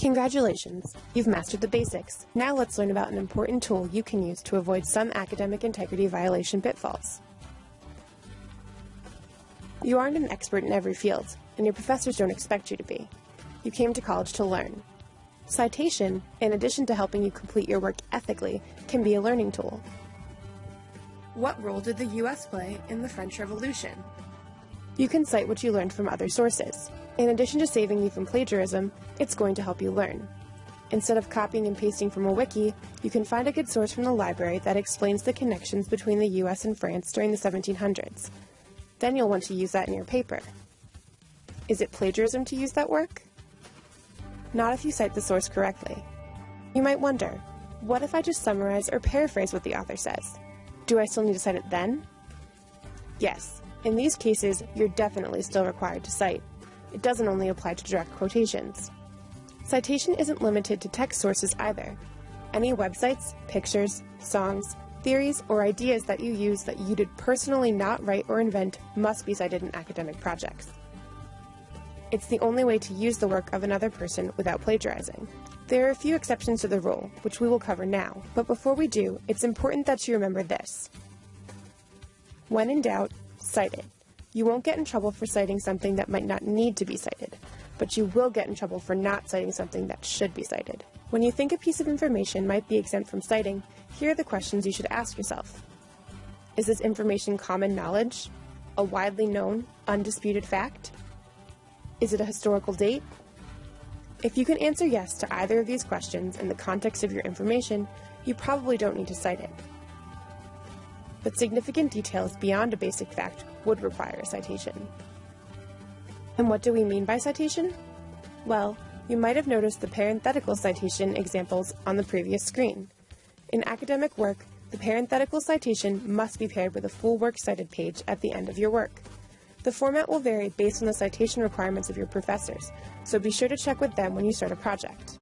Congratulations! You've mastered the basics. Now let's learn about an important tool you can use to avoid some academic integrity violation pitfalls. You aren't an expert in every field, and your professors don't expect you to be. You came to college to learn. Citation, in addition to helping you complete your work ethically, can be a learning tool. What role did the US play in the French Revolution? You can cite what you learned from other sources. In addition to saving you from plagiarism, it's going to help you learn. Instead of copying and pasting from a wiki, you can find a good source from the library that explains the connections between the US and France during the 1700s. Then you'll want to use that in your paper. Is it plagiarism to use that work? Not if you cite the source correctly. You might wonder, what if I just summarize or paraphrase what the author says? Do I still need to cite it then? Yes, in these cases, you're definitely still required to cite. It doesn't only apply to direct quotations. Citation isn't limited to text sources either. Any websites, pictures, songs, theories, or ideas that you use that you did personally not write or invent must be cited in academic projects. It's the only way to use the work of another person without plagiarizing. There are a few exceptions to the rule, which we will cover now, but before we do, it's important that you remember this. When in doubt, cite it. You won't get in trouble for citing something that might not need to be cited, but you will get in trouble for not citing something that should be cited. When you think a piece of information might be exempt from citing, here are the questions you should ask yourself. Is this information common knowledge? A widely known, undisputed fact? Is it a historical date? If you can answer yes to either of these questions in the context of your information, you probably don't need to cite it but significant details beyond a basic fact would require a citation. And what do we mean by citation? Well, you might have noticed the parenthetical citation examples on the previous screen. In academic work, the parenthetical citation must be paired with a full works cited page at the end of your work. The format will vary based on the citation requirements of your professors, so be sure to check with them when you start a project.